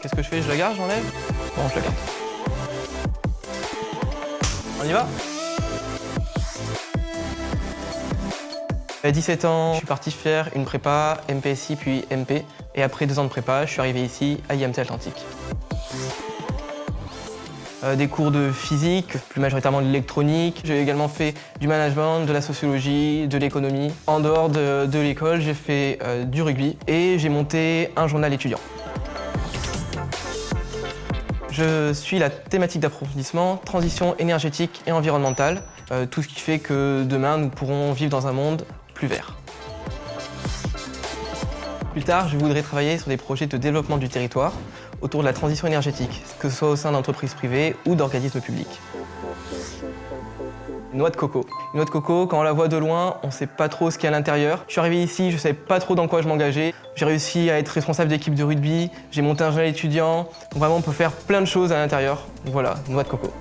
Qu'est-ce que je fais? Je la garde, j'enlève Bon, je la garde. On y va? À 17 ans, je suis parti faire une prépa, MPSI puis MP. Et après deux ans de prépa, je suis arrivé ici à IMT Atlantique. Euh, des cours de physique, plus majoritairement de l'électronique. J'ai également fait du management, de la sociologie, de l'économie. En dehors de, l'école, j'ai fait euh, du rugby et j'ai monté un journal étudiant. Je suis la thématique d'approfondissement, transition énergétique et environnementale, euh, tout ce qui fait que demain nous pourrons vivre dans un monde plus vert. Plus tard, je voudrais travailler sur des projets de développement du territoire autour de la transition énergétique, que ce soit au sein d'entreprises privées ou d'organismes publics. Noix de coco. Noix de coco, quand on la voit de loin, on ne sait pas trop ce qu'il y a à l'intérieur. Je suis arrivé ici, je ne savais pas trop dans quoi je m'engageais. J'ai réussi à être responsable d'équipe de rugby, j'ai monté un journal étudiant. Vraiment, on peut faire plein de choses à l'intérieur. Voilà, noix de coco.